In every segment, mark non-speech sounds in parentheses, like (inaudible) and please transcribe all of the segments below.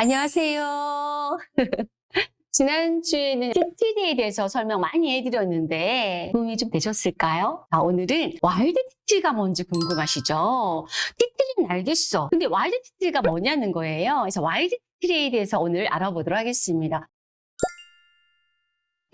안녕하세요. (laughs) 지난주에는 티트리에 대해서 설명 많이 해드렸는데 도움이 좀 되셨을까요? 자, 오늘은 와일드 티트리가 뭔지 궁금하시죠? 티트리는 알겠어. 근데 와일드 티트리가 뭐냐는 거예요. 그래서 와일드 티트리에 대해서 오늘 알아보도록 하겠습니다.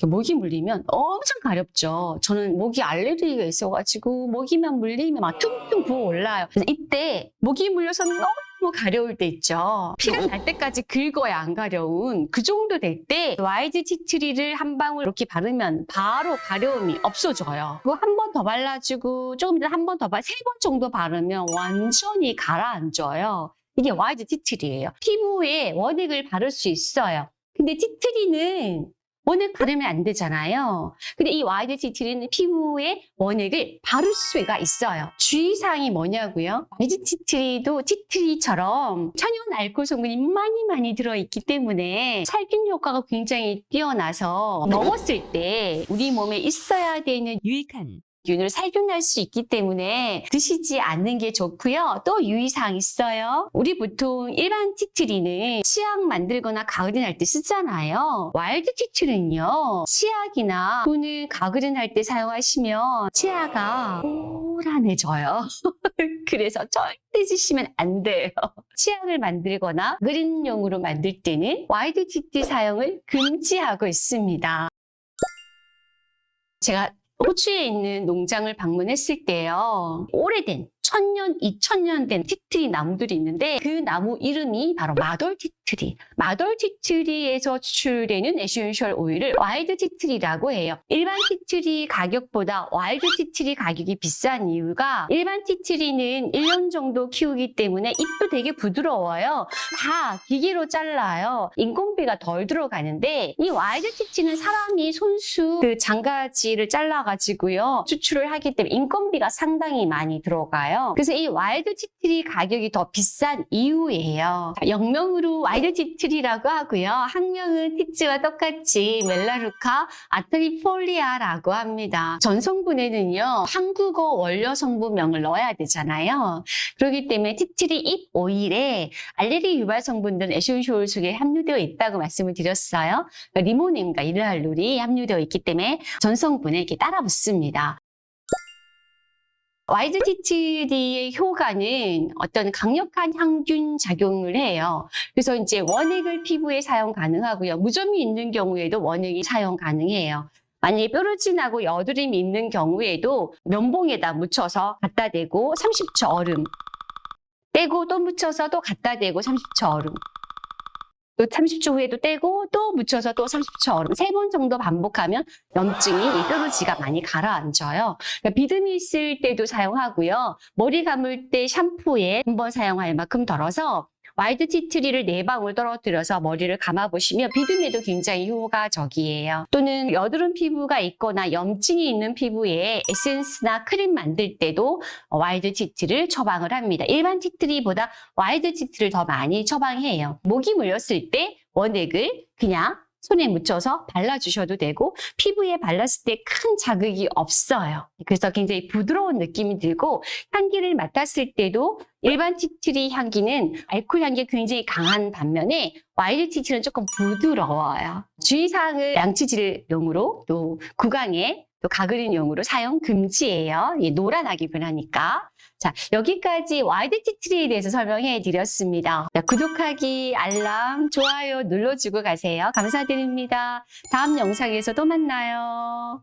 모기 물리면 엄청 가렵죠. 저는 모기 알레르기가 있어가지고 모기만 물리면 막 퉁퉁 부어 올라요. 그래서 이때 모기 물려서 너무 가려울 때 있죠. 피가 날 때까지 긁어야 안 가려운 그 정도 될때 와일드 티트리를 한 방울 이렇게 바르면 바로 가려움이 없어져요. 그거 한 번 더 발라주고 조금 이따 한번 더 발, 세 번 정도 바르면 완전히 가라앉아요. 이게 와일드 티트리예요. 피부에 원액을 바를 수 있어요. 근데 티트리는 원액 바르면 안 되잖아요. 근데 이 와일드 티트리는 피부에 원액을 바를 수가 있어요. 주의사항이 뭐냐고요? 와일드 티트리도 티트리처럼 천연 알코올 성분이 많이 많이 들어있기 때문에 살균 효과가 굉장히 뛰어나서 먹었을 때 우리 몸에 있어야 되는 유익한 균을 살균할 수 있기 때문에 드시지 않는 게 좋고요. 또 유의사항 있어요. 우리 보통 일반 티트리는 치약 만들거나 가그린 할때 쓰잖아요. 와일드 티트리는요. 치약이나 또는 가그린 할때 사용하시면 치아가 노란해져요. (laughs) 그래서 절대 드시면 안 돼요. 치약을 만들거나 가그린용으로 만들 때는 와일드 티트리 사용을 금지하고 있습니다. 제가 호주에 있는 농장을 방문했을 때요. 오래된 천년, 이천년 된 티트리 나무들이 있는데 그 나무 이름이 바로 마돌 티트리. 마돌 티트리에서 추출되는 에센셜 오일을 와일드 티트리라고 해요. 일반 티트리 가격보다 와일드 티트리 가격이 비싼 이유가 일반 티트리는 1년 정도 키우기 때문에 잎도 되게 부드러워요. 다 기계로 잘라요. 인건비가 덜 들어가는데 이 와일드 티트리는 사람이 손수 그 잔가지를 잘라가지고요. 추출을 하기 때문에 인건비가 상당히 많이 들어가요. 그래서 이 와일드 티트리 가격이 더 비싼 이유예요. 영명으로 와일드 티트리라고 하고요. 학명은 티트리와 똑같이 멜라루카 알터니폴리아라고 합니다. 전성분에는요. 한국어 원료 성분명을 넣어야 되잖아요. 그렇기 때문에 티트리 잎 오일에 알레르기 유발 성분들은 에센셜 오일 속에 함유되어 있다고 말씀을 드렸어요. 그러니까 리모넨과 리날룰이 함유되어 있기 때문에 전성분에 이렇게 따라 붙습니다. 와일드 티트리의 효과는 어떤 강력한 항균 작용을 해요. 그래서 이제 원액을 피부에 사용 가능하고요. 무좀이 있는 경우에도 원액이 사용 가능해요. 만약에 뾰루진하고 여드름이 있는 경우에도 면봉에다 묻혀서 갖다 대고 30초 얼음 떼고 또 묻혀서 또 갖다 대고 30초 얼음 또 30초 후에도 떼고 또 묻혀서 또 30초 얼음 세번 정도 반복하면 염증이 이 뾰루지가 많이 가라앉아요. 그러니까 비듬이 있을 때도 사용하고요. 머리 감을 때 샴푸에 한 번 사용할 만큼 덜어서 와일드 티트리를 네 방울 떨어뜨려서 머리를 감아보시면 비듬에도 굉장히 효과적이에요. 또는 여드름 피부가 있거나 염증이 있는 피부에 에센스나 크림 만들 때도 와일드 티트리를 처방을 합니다. 일반 티트리보다 와일드 티트리를 더 많이 처방해요. 모기 물렸을 때 원액을 그냥 손에 묻혀서 발라주셔도 되고 피부에 발랐을 때 큰 자극이 없어요. 그래서 굉장히 부드러운 느낌이 들고 향기를 맡았을 때도 일반 티트리 향기는 알코올 향기가 굉장히 강한 반면에 와일드 티트리는 조금 부드러워요. 주의사항을 양치질용으로 또 구강에 또 가그린용으로 사용 금지예요. 노란하게 변하니까. 자, 여기까지 와일드 티트리에 대해서 설명해 드렸습니다. 자, 구독하기, 알람, 좋아요 눌러주고 가세요. 감사드립니다. 다음 영상에서 또 만나요.